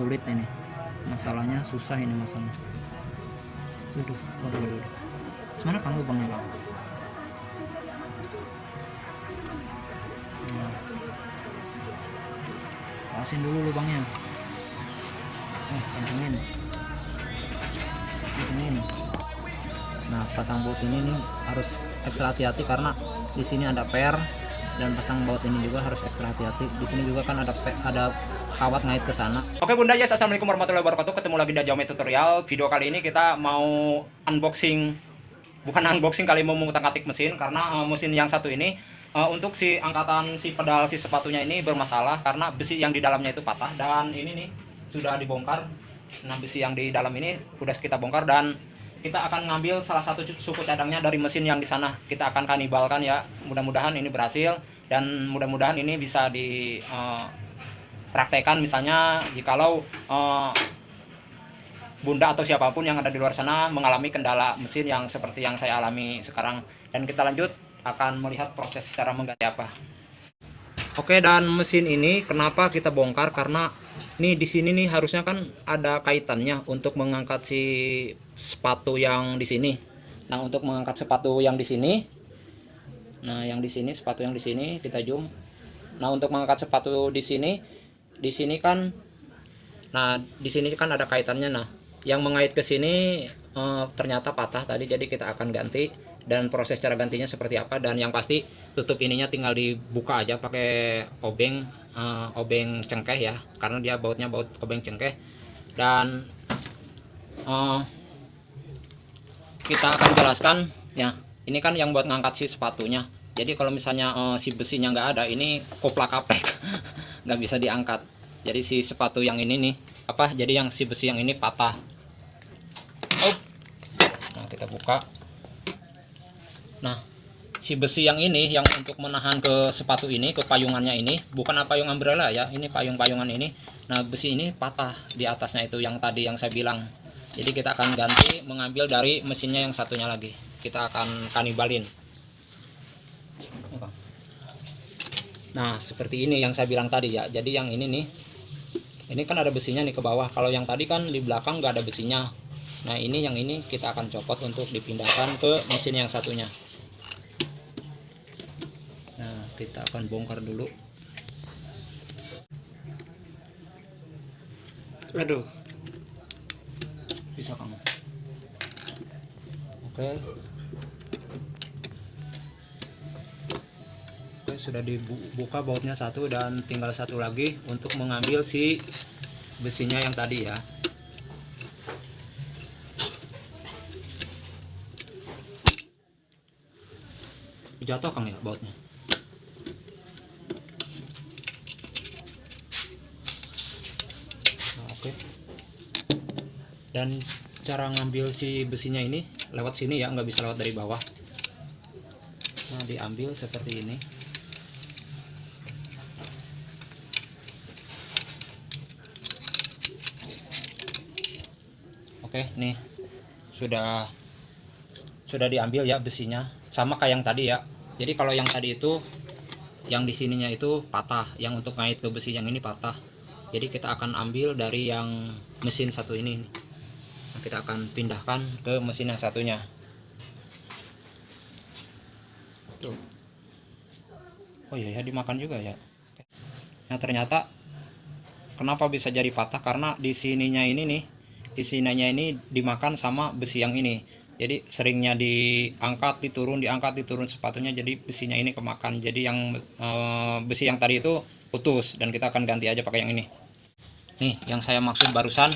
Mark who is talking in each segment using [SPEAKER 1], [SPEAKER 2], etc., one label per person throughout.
[SPEAKER 1] sulit ini masalahnya susah ini masangnya Aduh, waduh, waduh. Semana lubangnya bang? Pasin dulu lubangnya. Eh, kencengin. Kencengin. Nah, pasang baut ini nih harus ekstra hati-hati karena di sini ada per dan pasang baut ini juga harus ekstra hati-hati. Di sini juga kan ada ada kawat ngait ke sana.
[SPEAKER 2] Oke Bunda Yes, Assalamualaikum warahmatullahi wabarakatuh. Ketemu lagi di Xiaomi Tutorial. Video kali ini kita mau unboxing Bukan unboxing kali mau mengutak-atik mesin. Karena uh, mesin yang satu ini uh, Untuk si angkatan si pedal si sepatunya ini bermasalah Karena besi yang di dalamnya itu patah. Dan ini nih sudah dibongkar. Nah besi yang di dalam ini sudah kita bongkar Dan kita akan ngambil salah satu suku cadangnya dari mesin yang di sana. Kita akan kanibalkan ya. Mudah-mudahan ini berhasil Dan mudah-mudahan ini bisa di uh, praktekan misalnya jikalau eh, bunda atau siapa pun yang ada di luar sana mengalami kendala mesin yang seperti yang saya alami sekarang dan kita lanjut akan melihat proses cara mengganti apa Oke dan mesin ini kenapa kita bongkar karena nih di sini nih harusnya kan ada kaitannya untuk mengangkat si sepatu yang di sini. Nah untuk mengangkat sepatu yang di sini, nah yang di sini sepatu yang di sini kita zoom. Nah untuk mengangkat sepatu di sini di sini kan nah di sini kan ada kaitannya nah. Yang mengait ke sini eh, ternyata patah tadi jadi kita akan ganti. Dan proses cara gantinya seperti apa dan yang pasti tutup ininya tinggal dibuka aja pakai obeng eh, obeng cengkeh ya. Karena dia bautnya baut obeng cengkeh. Dan eh, kita akan jelaskan ya. Ini kan yang buat ngangkat si sepatunya. Jadi kalau misalnya eh, si besinya nggak ada ini koplak kapek nggak bisa diangkat. Jadi si sepatu yang ini nih apa jadi yang si besi yang ini patah. Oh. nah kita buka. Nah si besi yang ini yang untuk menahan ke sepatu ini ke payungannya ini bukan apa payung umbrella ya ini payung-payungan ini. Nah besi ini patah di atasnya itu yang tadi yang saya bilang. Jadi kita akan ganti mengambil dari mesinnya yang satunya lagi. Kita akan kanibalin Nah, seperti ini yang saya bilang tadi ya. Jadi yang ini nih, ini kan ada besinya nih ke bawah. Kalau yang tadi kan di belakang nggak ada besinya. Nah, ini yang ini kita akan copot untuk dipindahkan ke mesin yang satunya. Nah, kita akan bongkar dulu. Aduh. Bisa kamu. Oke. Sudah dibuka bautnya satu dan tinggal satu lagi untuk mengambil si besinya yang tadi ya. Jatuh Kang ya bautnya. Nah, Oke. Dan cara ngambil si besinya ini lewat sini ya, nggak bisa lewat dari bawah. Nah, diambil seperti ini. Oke, nih sudah sudah diambil ya besinya, sama kayak yang tadi ya. Jadi kalau yang tadi itu yang di sininya itu patah, yang untuk ngait ke besi yang ini patah. Jadi kita akan ambil dari yang mesin satu ini. Nah, kita akan pindahkan ke mesin yang satunya. Tuh. Oh iya ya dimakan juga ya. Nah ternyata kenapa bisa jadi patah karena di sininya ini nih di sininya ini dimakan sama besi yang ini. Jadi seringnya diangkat diturun diangkat diturun sepatunya jadi besinya ini kemakan. Jadi yang e, besi yang tadi itu putus dan kita akan ganti aja pakai yang ini. Nih yang saya maksud barusan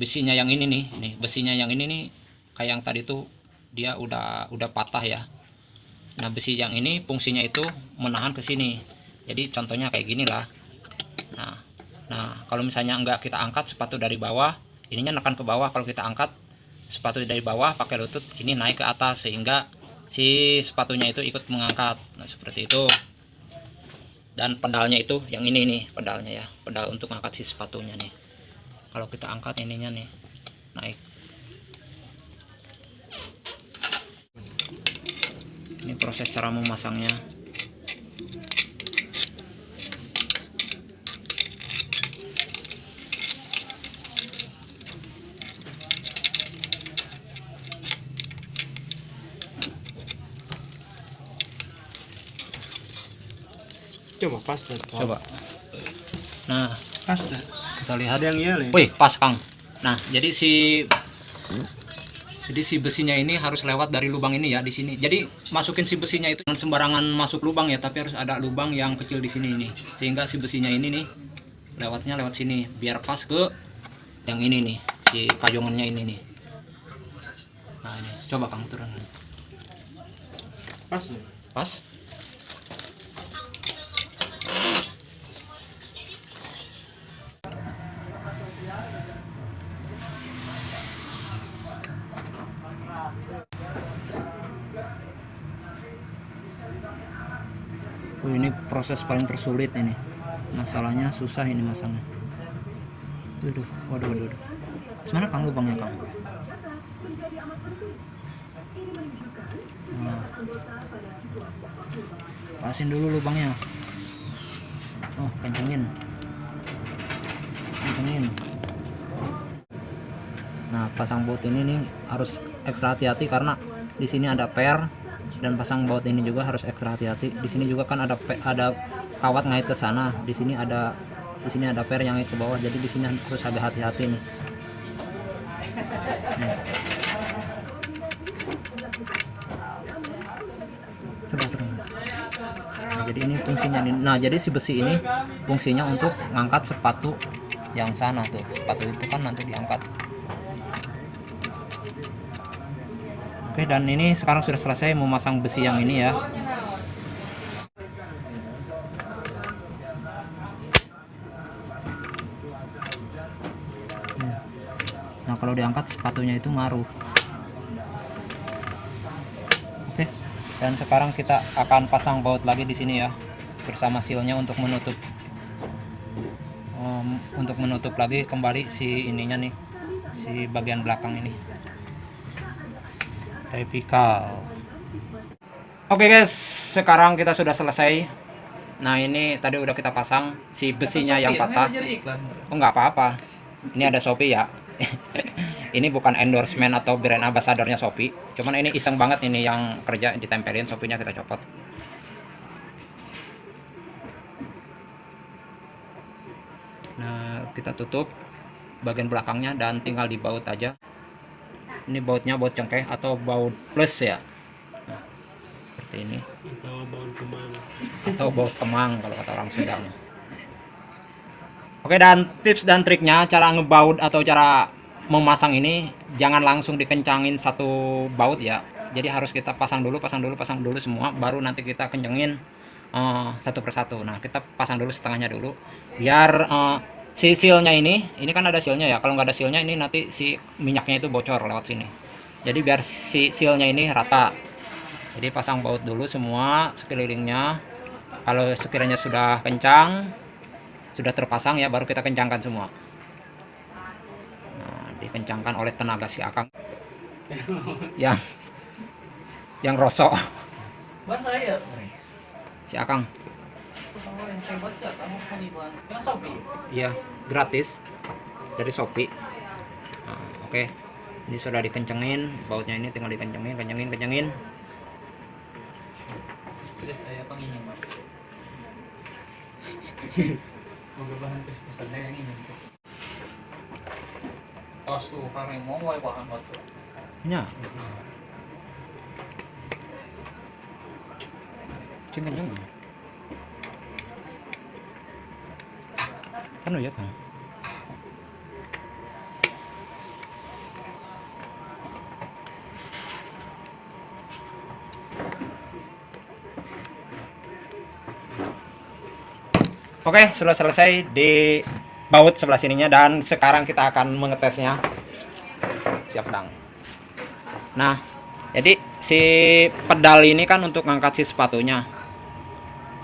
[SPEAKER 2] besinya yang ini nih. Nih besinya yang ini nih kayak yang tadi tuh dia udah udah patah ya. Nah besi yang ini fungsinya itu menahan ke sini. Jadi contohnya kayak gini lah nah nah kalau misalnya enggak kita angkat sepatu dari bawah ininya nekan ke bawah kalau kita angkat sepatu dari bawah pakai lutut ini naik ke atas sehingga si sepatunya itu ikut mengangkat. Nah seperti itu. Dan pedalnya itu yang ini nih pedalnya ya. Pedal untuk angkat si sepatunya nih. Kalau kita angkat ininya nih naik. Ini proses cara memasangnya
[SPEAKER 3] Coba pas dan
[SPEAKER 2] coba. Nah.
[SPEAKER 3] Pas dan
[SPEAKER 2] kita lihat.
[SPEAKER 3] Yang iya nih.
[SPEAKER 2] wih pas kang. Nah jadi si jadi si besinya ini harus lewat dari lubang ini ya di sini. Jadi masukin si besinya itu jangan sembarangan masuk lubang ya tapi harus ada lubang yang kecil di sini nih sehingga si besinya ini nih lewatnya lewat sini. Biar pas ke yang ini nih si payungannya ini nih. Nah ini. Coba kang turun.
[SPEAKER 3] Pas
[SPEAKER 2] pas Oh, ini proses paling tersulit ini. Masalahnya susah ini masangnya. Waduh, waduh, waduh. waduh. Mana kang lubangnya kang? Nah. Pasin dulu lubangnya. Oh, kencengin. Kencengin. Nah, pasang baut ini nih harus ekstra hati-hati karena di sini ada per dan pasang baut ini juga harus ekstra hati-hati. Di sini juga kan ada ada kawat ngait ke sana. Di sini ada di sini ada per yang ngait ke bawah. Jadi di sini harus agak hati-hati nih. Coba turun. Nah, jadi ini fungsinya nih. Nah, jadi si besi ini fungsinya untuk ngangkat sepatu yang sana tuh. Sepatu itu kan nanti diangkat. Oke, dan ini sekarang sudah selesai memasang besi yang ini ya. Nah, kalau diangkat sepatunya itu maruh. Oke. Dan sekarang kita akan pasang baut lagi di sini ya bersama silnya untuk menutup Em, untuk menutup lagi kembali si ininya nih si bagian belakang ini tipikal oke guys sekarang kita sudah selesai. Nah ini tadi udah kita pasang. Si besinya yang patah. oh nggak apa-apa. Ini ada Shopee ya. Ini bukan endorsement atau brand ambassadornya Shopee. Cuman ini iseng banget ini yang kerja ditempelin. Shopee-nya kita copot. Nah kita tutup bagian belakangnya dan tinggal dibaut aja ini bautnya baut cengkeh atau baut plus ya? Nah, seperti ini.
[SPEAKER 3] Atau baut ke mana?
[SPEAKER 2] atau baut kemang kalau kata orang Sunda Oke dan tips dan triknya cara ngebaut atau cara memasang ini jangan langsung dikencangin satu baut ya. Jadi harus kita pasang dulu pasang dulu pasang dulu semua baru nanti kita kencengin eh, satu persatu. Nah kita pasang dulu setengahnya dulu biar eh, si sealnya ini ini kan ada sealnya ya. Kalau nggak ada sealnya ini nanti si minyaknya itu bocor lewat sini. Jadi biar si sealnya ini rata. Jadi pasang baut dulu semua sekelilingnya. Kalau sekiranya sudah kencang sudah terpasang ya baru kita kencangkan semua. Nah, dikencangkan oleh tenaga si akang. Yang yang rosok. Si akang iya gratis dari Shopee. Nah, oke. Ini sudah dikencengin bautnya ini tinggal dikencengin kencengin kencengin.
[SPEAKER 4] Udah saya penginjam.
[SPEAKER 2] Kan ya kan Oke, sudah selesai di baut sebelah sininya dan sekarang kita akan mengetesnya. Siap, Dang. Nah, jadi si pedal ini kan untuk ngangkat si sepatunya.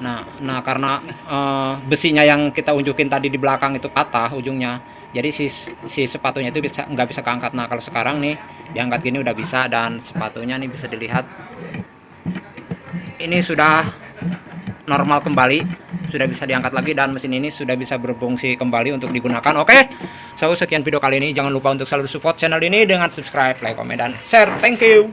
[SPEAKER 2] Nah, nah karena eh, besinya yang kita unjukin tadi di belakang itu patah ujungnya. Jadi si si sepatunya itu bisa nggak bisa keangkat. Nah, kalau sekarang nih diangkat gini udah bisa dan sepatunya nih bisa dilihat. Ini sudah normal kembali sudah bisa diangkat lagi dan mesin ini sudah bisa berfungsi kembali untuk digunakan. Oke so sekian video kali ini. Jangan lupa untuk selalu support channel ini dengan subscribe like komen dan share. Thank you